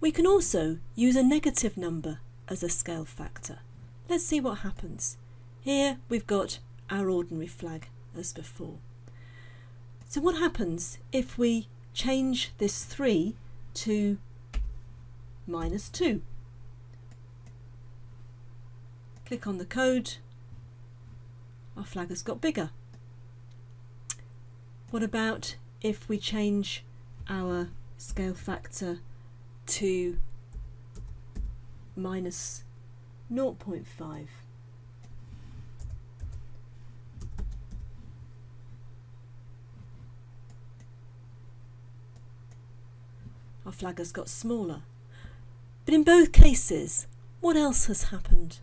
We can also use a negative number as a scale factor. Let's see what happens. Here we've got our ordinary flag as before. So what happens if we change this 3 to minus 2? Click on the code, our flag has got bigger. What about if we change our scale factor to minus 0.5? Our flag has got smaller. But in both cases, what else has happened?